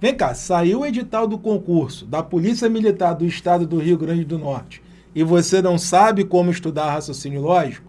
Vem cá, saiu o edital do concurso da Polícia Militar do Estado do Rio Grande do Norte e você não sabe como estudar raciocínio lógico?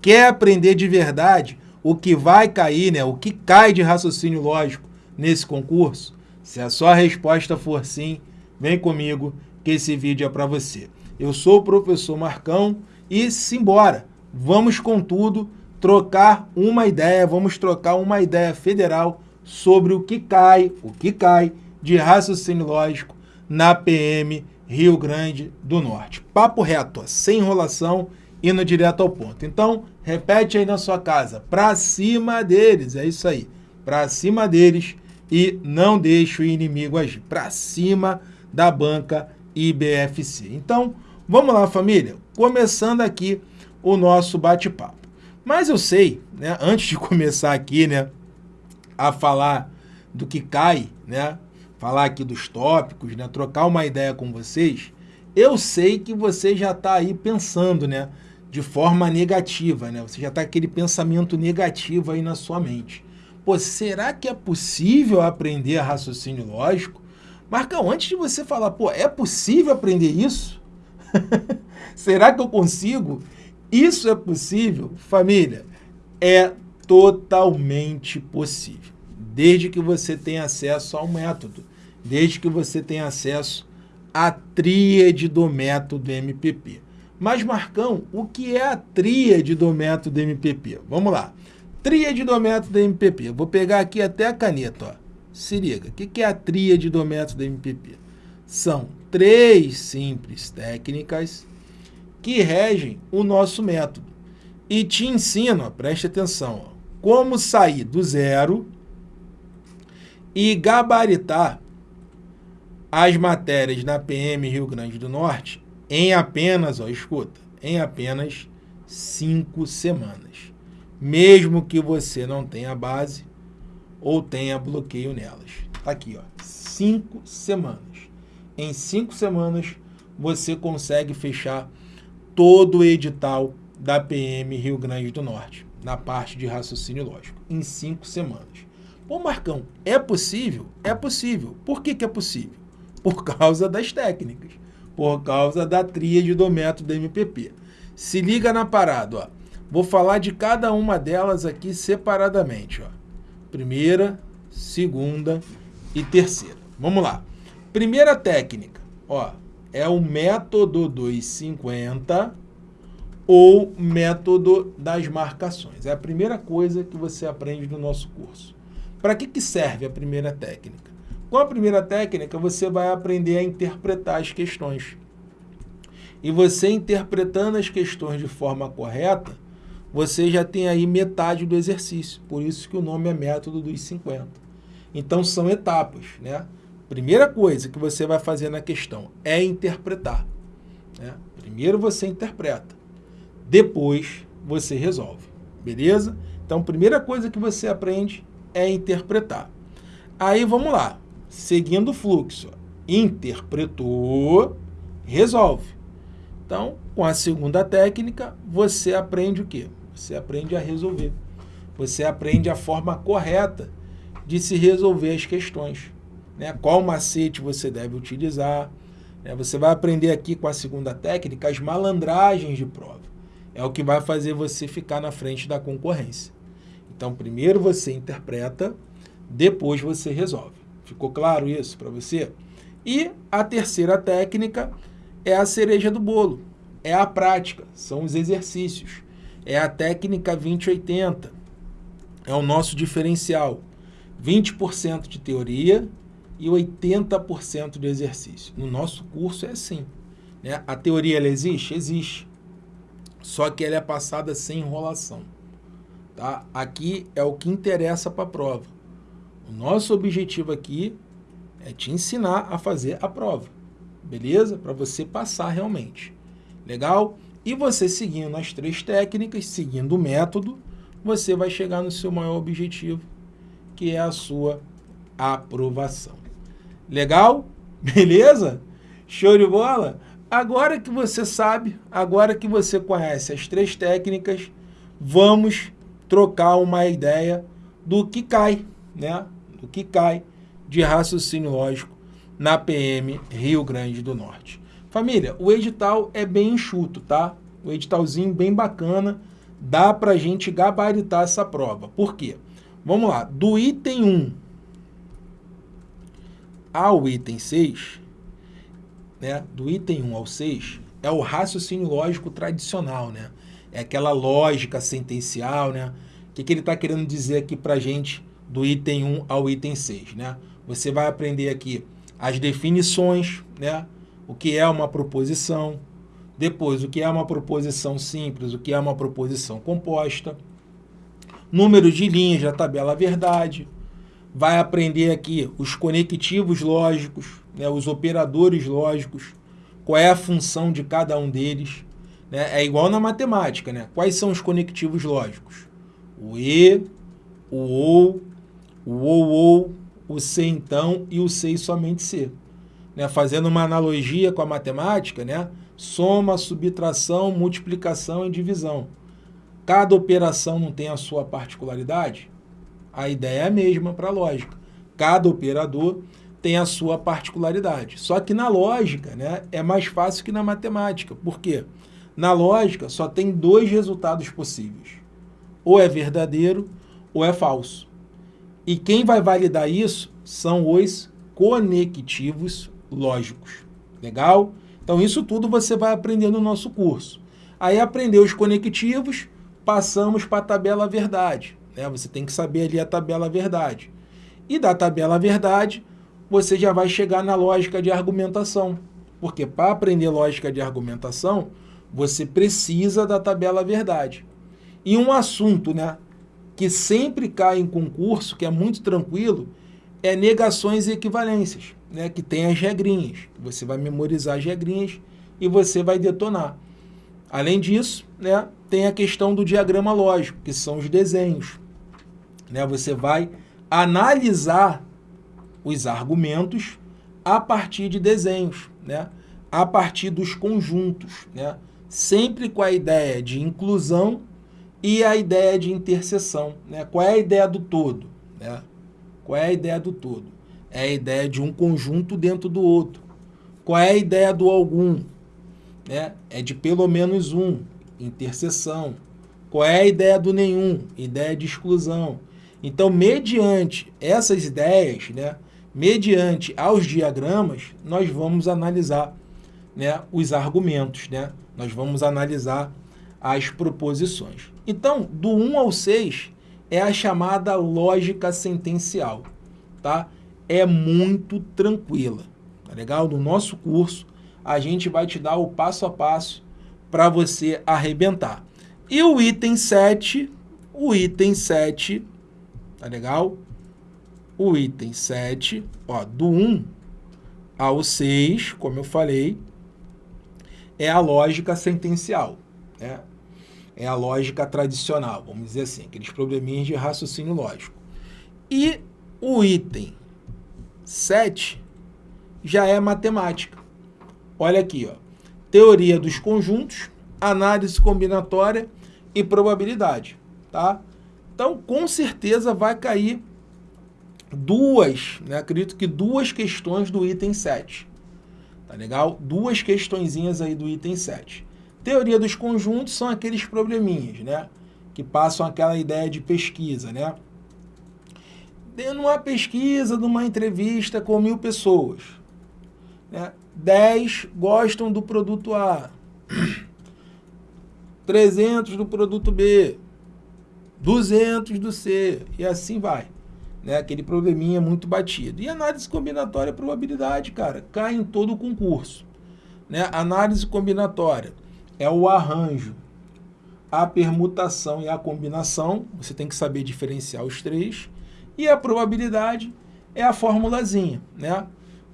Quer aprender de verdade o que vai cair, né? o que cai de raciocínio lógico nesse concurso? Se a sua resposta for sim, vem comigo que esse vídeo é para você. Eu sou o professor Marcão e simbora, vamos com tudo trocar uma ideia, vamos trocar uma ideia federal sobre o que cai, o que cai de raciocínio lógico na PM Rio Grande do Norte. Papo reto, sem enrolação, indo direto ao ponto. Então, repete aí na sua casa, para cima deles, é isso aí, para cima deles e não deixe o inimigo agir, para cima da banca IBFC. Então, vamos lá família, começando aqui o nosso bate-papo. Mas eu sei, né, antes de começar aqui, né, a falar do que cai, né, falar aqui dos tópicos, né, trocar uma ideia com vocês, eu sei que você já está aí pensando, né, de forma negativa, né? Você já está aquele pensamento negativo aí na sua mente. Pô, será que é possível aprender raciocínio lógico? Marcão, antes de você falar, pô, é possível aprender isso? será que eu consigo? Isso é possível? Família, é totalmente possível. Desde que você tenha acesso ao método, desde que você tenha acesso à tríade do método MPP. Mas, Marcão, o que é a tríade do método MPP? Vamos lá. Tríade do método MPP. Vou pegar aqui até a caneta. Ó. Se liga. O que é a tríade do método MPP? São três simples técnicas que regem o nosso método. E te ensino, ó, preste atenção, ó, como sair do zero e gabaritar as matérias na PM Rio Grande do Norte em apenas, ó, escuta, em apenas cinco semanas. Mesmo que você não tenha base ou tenha bloqueio nelas. Tá aqui, ó, cinco semanas. Em cinco semanas você consegue fechar todo o edital da PM Rio Grande do Norte, na parte de raciocínio lógico, em cinco semanas. Pô, Marcão, é possível? É possível. Por que, que é possível? Por causa das técnicas, por causa da tríade do método MPP. Se liga na parada, ó. Vou falar de cada uma delas aqui separadamente, ó. Primeira, segunda e terceira. Vamos lá. Primeira técnica, ó, é o método dos 50 ou método das marcações. É a primeira coisa que você aprende no nosso curso. Para que, que serve a primeira técnica? Com a primeira técnica, você vai aprender a interpretar as questões. E você interpretando as questões de forma correta, você já tem aí metade do exercício. Por isso que o nome é método dos 50. Então, são etapas, né? Primeira coisa que você vai fazer na questão é interpretar. Né? Primeiro você interpreta, depois você resolve, beleza? Então, primeira coisa que você aprende é interpretar. Aí, vamos lá, seguindo o fluxo. Interpretou, resolve. Então, com a segunda técnica, você aprende o quê? Você aprende a resolver. Você aprende a forma correta de se resolver as questões né, qual macete você deve utilizar. Né, você vai aprender aqui com a segunda técnica as malandragens de prova. É o que vai fazer você ficar na frente da concorrência. Então, primeiro você interpreta, depois você resolve. Ficou claro isso para você? E a terceira técnica é a cereja do bolo. É a prática, são os exercícios. É a técnica 2080. É o nosso diferencial. 20% de teoria e 80% de exercício. No nosso curso é assim. Né? A teoria ela existe? Existe. Só que ela é passada sem enrolação. Tá? Aqui é o que interessa para a prova. O nosso objetivo aqui é te ensinar a fazer a prova. Beleza? Para você passar realmente. Legal? E você seguindo as três técnicas, seguindo o método, você vai chegar no seu maior objetivo, que é a sua aprovação. Legal? Beleza? Show de bola? Agora que você sabe, agora que você conhece as três técnicas, vamos trocar uma ideia do que cai, né? Do que cai de raciocínio lógico na PM Rio Grande do Norte. Família, o edital é bem enxuto, tá? O editalzinho bem bacana, dá para a gente gabaritar essa prova. Por quê? Vamos lá, do item 1 ao item 6, né, do item 1 ao 6, é o raciocínio lógico tradicional, né? É aquela lógica sentencial, né? O que, que ele está querendo dizer aqui para a gente do item 1 ao item 6, né? Você vai aprender aqui as definições, né? O que é uma proposição, depois o que é uma proposição simples, o que é uma proposição composta, número de linhas da tabela verdade, vai aprender aqui os conectivos lógicos, né, os operadores lógicos, qual é a função de cada um deles. Né? É igual na matemática, né? Quais são os conectivos lógicos? O E, o OU, o OU, o C então e o C e somente C. Né? Fazendo uma analogia com a matemática, né? soma, subtração, multiplicação e divisão. Cada operação não tem a sua particularidade? A ideia é a mesma para a lógica. Cada operador tem a sua particularidade. Só que na lógica né, é mais fácil que na matemática. Por quê? Na lógica só tem dois resultados possíveis. Ou é verdadeiro ou é falso. E quem vai validar isso são os conectivos lógicos. Legal? Então isso tudo você vai aprender no nosso curso. Aí aprender os conectivos, passamos para a tabela verdade. Né? Você tem que saber ali a tabela verdade. E da tabela verdade, você já vai chegar na lógica de argumentação. Porque para aprender lógica de argumentação, você precisa da tabela verdade. E um assunto né, que sempre cai em concurso, que é muito tranquilo, é negações e equivalências, né, que tem as regrinhas. Você vai memorizar as regrinhas e você vai detonar. Além disso, né, tem a questão do diagrama lógico, que são os desenhos. Né, você vai analisar os argumentos a partir de desenhos, né? a partir dos conjuntos, né? sempre com a ideia de inclusão e a ideia de interseção. Né? Qual é a ideia do todo? Né? Qual é a ideia do todo? É a ideia de um conjunto dentro do outro. Qual é a ideia do algum? Né? É de pelo menos um, interseção. Qual é a ideia do nenhum? Ideia de exclusão. Então, mediante essas ideias, né, mediante aos diagramas, nós vamos analisar né, os argumentos, né? nós vamos analisar as proposições. Então, do 1 ao 6 é a chamada lógica sentencial. Tá? É muito tranquila. Tá legal? No nosso curso, a gente vai te dar o passo a passo para você arrebentar. E o item 7, o item 7, tá legal? O item 7, ó, do 1 ao 6, como eu falei, é a lógica sentencial, né? É a lógica tradicional, vamos dizer assim, aqueles probleminhas de raciocínio lógico. E o item 7 já é matemática. Olha aqui, ó. Teoria dos conjuntos, análise combinatória e probabilidade, tá? Então, com certeza vai cair duas, né, acredito que duas questões do item 7. Tá legal? Duas questõezinhas aí do item 7. Teoria dos conjuntos são aqueles probleminhas, né? Que passam aquela ideia de pesquisa, né? Numa pesquisa, numa entrevista com mil pessoas, né? 10 gostam do produto A, 300 do produto B, 200 do C, e assim vai né? Aquele probleminha muito batido. E análise combinatória probabilidade, cara, cai em todo o concurso. Né? Análise combinatória é o arranjo, a permutação e a combinação. Você tem que saber diferenciar os três. E a probabilidade é a formulazinha, né?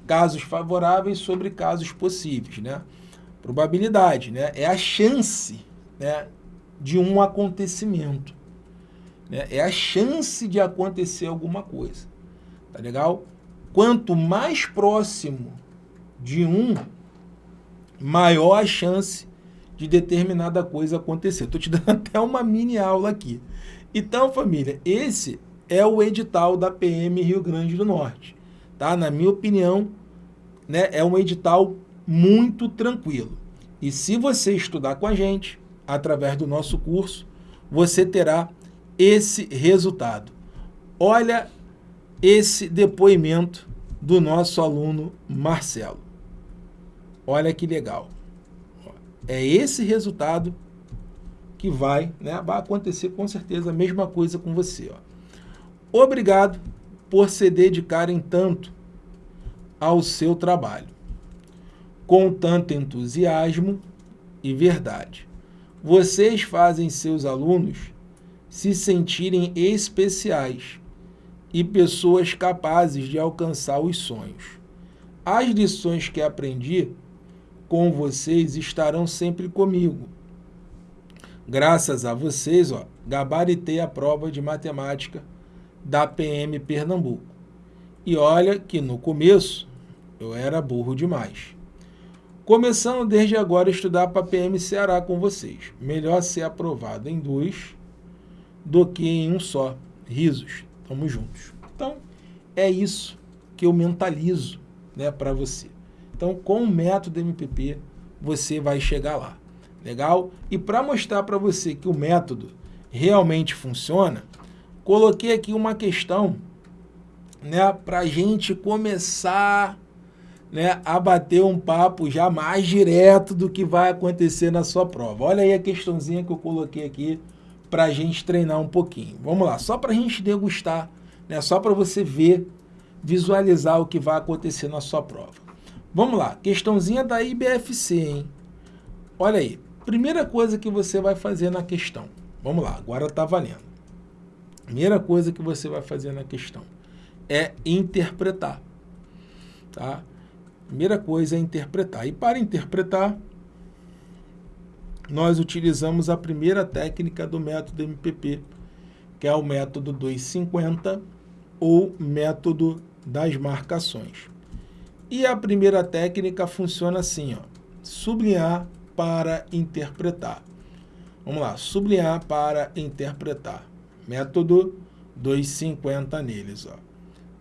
Casos favoráveis sobre casos possíveis, né? Probabilidade, né? É a chance, né? De um acontecimento. Né? É a chance de acontecer alguma coisa. Tá legal? Quanto mais próximo de um, maior a chance de determinada coisa acontecer. Estou te dando até uma mini aula aqui. Então, família, esse é o edital da PM Rio Grande do Norte. tá? Na minha opinião, né, é um edital muito tranquilo. E se você estudar com a gente, através do nosso curso, você terá esse resultado. Olha esse depoimento do nosso aluno Marcelo. Olha que legal. É esse resultado que vai, né, vai acontecer com certeza a mesma coisa com você. Ó. Obrigado por se dedicarem tanto ao seu trabalho, com tanto entusiasmo e verdade. Vocês fazem seus alunos se sentirem especiais e pessoas capazes de alcançar os sonhos. As lições que aprendi com vocês estarão sempre comigo. Graças a vocês, ó, gabaritei a prova de matemática da PM Pernambuco. E olha que no começo eu era burro demais. Começando desde agora a estudar para PM Ceará com vocês. Melhor ser aprovado em dois do que em um só. Risos. Tamo juntos. Então, é isso que eu mentalizo né, para você. Então, com o método MPP, você vai chegar lá. Legal? E para mostrar para você que o método realmente funciona, coloquei aqui uma questão né, para a gente começar né, a bater um papo já mais direto do que vai acontecer na sua prova. Olha aí a questãozinha que eu coloquei aqui para a gente treinar um pouquinho. Vamos lá, só para a gente degustar, né, só para você ver, visualizar o que vai acontecer na sua prova. Vamos lá, questãozinha da IBFC, hein? Olha aí, primeira coisa que você vai fazer na questão. Vamos lá, agora está valendo. Primeira coisa que você vai fazer na questão é interpretar. Tá? Primeira coisa é interpretar. E para interpretar, nós utilizamos a primeira técnica do método MPP, que é o método 250 ou método das marcações. E a primeira técnica funciona assim, ó, sublinhar para interpretar. Vamos lá, sublinhar para interpretar. Método 250 neles. Ó.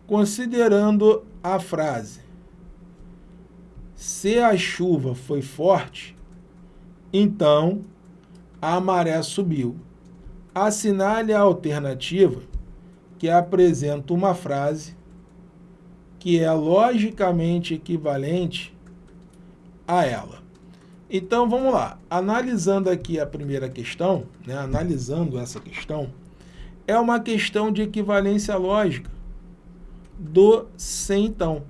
Considerando a frase, se a chuva foi forte, então a maré subiu. Assinale a alternativa que apresenta uma frase que é logicamente equivalente a ela. Então, vamos lá. Analisando aqui a primeira questão, né, analisando essa questão, é uma questão de equivalência lógica do sem então.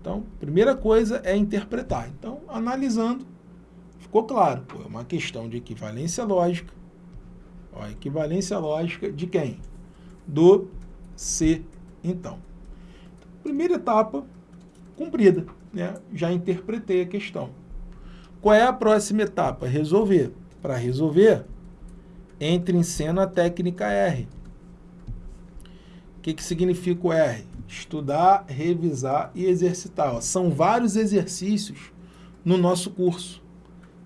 Então, primeira coisa é interpretar. Então, analisando, ficou claro. Pô, é uma questão de equivalência lógica. Ó, equivalência lógica de quem? Do se então. Primeira etapa cumprida, né? já interpretei a questão. Qual é a próxima etapa? Resolver. Para resolver, entre em cena a técnica R. O que, que significa o R? Estudar, revisar e exercitar. Ó, são vários exercícios no nosso curso.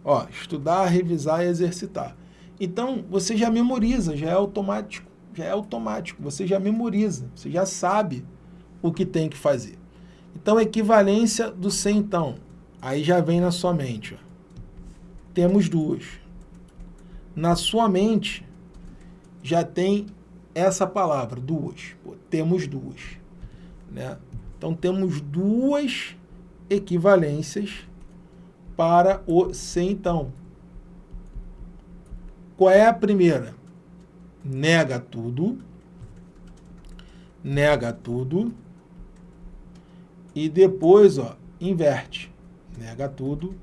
Ó, estudar, revisar e exercitar. Então, você já memoriza, já é automático já é automático, você já memoriza, você já sabe o que tem que fazer. Então, equivalência do sem então, aí já vem na sua mente. Ó. Temos duas. Na sua mente já tem essa palavra, duas. Pô, temos duas. Né? Então, temos duas equivalências para o sem então. Qual é a primeira? nega tudo, nega tudo, e depois, ó, inverte. Nega tudo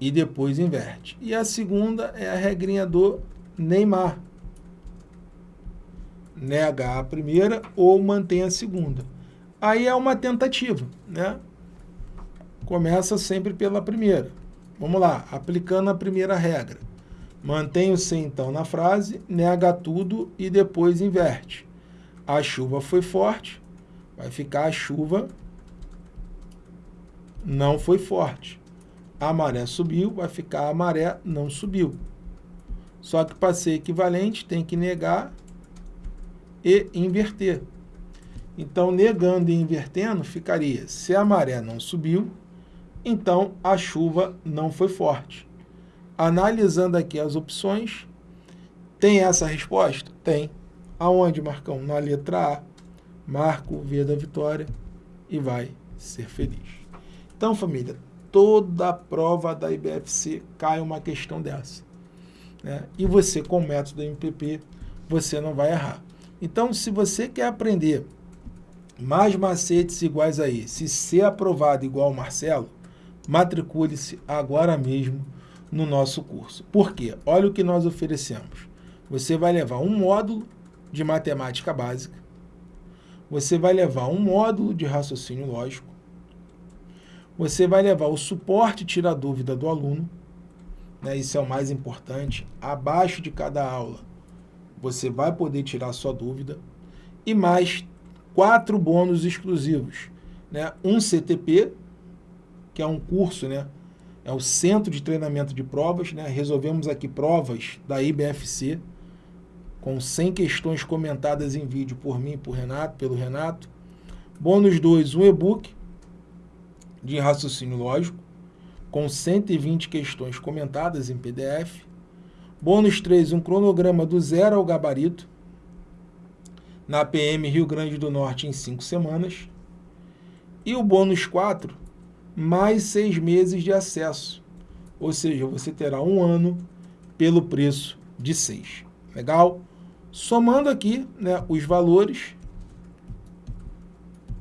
e depois inverte. E a segunda é a regrinha do Neymar. Nega a primeira ou mantém a segunda. Aí é uma tentativa, né? Começa sempre pela primeira. Vamos lá, aplicando a primeira regra. Mantém o sem então na frase, nega tudo e depois inverte. A chuva foi forte, vai ficar a chuva não foi forte. A maré subiu, vai ficar a maré não subiu. Só que para ser equivalente tem que negar e inverter. Então, negando e invertendo, ficaria, se a maré não subiu, então a chuva não foi forte. Analisando aqui as opções, tem essa resposta? Tem. Aonde, Marcão? Na letra A. Marco o V da vitória e vai ser feliz. Então, família, toda prova da IBFC cai uma questão dessa. Né? E você, com o método MPP, você não vai errar. Então, se você quer aprender mais macetes iguais a esse, ser aprovado igual o Marcelo, matricule-se agora mesmo no nosso curso. Por quê? Olha o que nós oferecemos. Você vai levar um módulo de matemática básica, você vai levar um módulo de raciocínio lógico, você vai levar o suporte tira dúvida do aluno, né, isso é o mais importante, abaixo de cada aula você vai poder tirar sua dúvida, e mais quatro bônus exclusivos. Né? Um CTP, que é um curso, né? é o Centro de Treinamento de Provas, né? resolvemos aqui provas da IBFC, com 100 questões comentadas em vídeo por mim, por Renato, pelo Renato. Bônus 2, um e-book de raciocínio lógico, com 120 questões comentadas em PDF. Bônus 3, um cronograma do zero ao gabarito, na PM Rio Grande do Norte em 5 semanas. E o bônus 4, mais 6 meses de acesso. Ou seja, você terá um ano pelo preço de 6. Legal? Somando aqui né, os valores,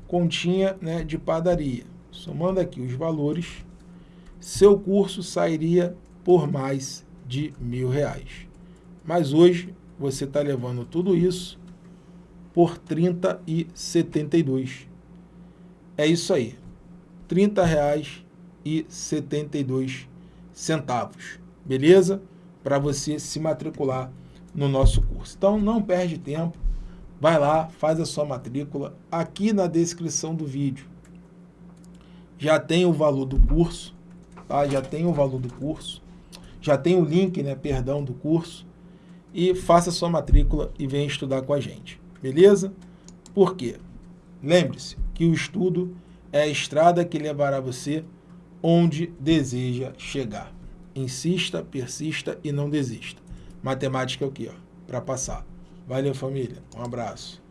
continha né, de padaria. Somando aqui os valores, seu curso sairia por mais de mil reais. Mas hoje você está levando tudo isso por 30 e 72. É isso aí. 30 reais e 72 centavos. Beleza? Para você se matricular no nosso curso. Então não perde tempo. Vai lá, faz a sua matrícula. Aqui na descrição do vídeo já tem o valor do curso, tá? Já tem o valor do curso. Já tem o link, né, perdão, do curso. E faça sua matrícula e venha estudar com a gente. Beleza? Por quê? Lembre-se que o estudo é a estrada que levará você onde deseja chegar. Insista, persista e não desista. Matemática é o quê? Para passar. Valeu, família. Um abraço.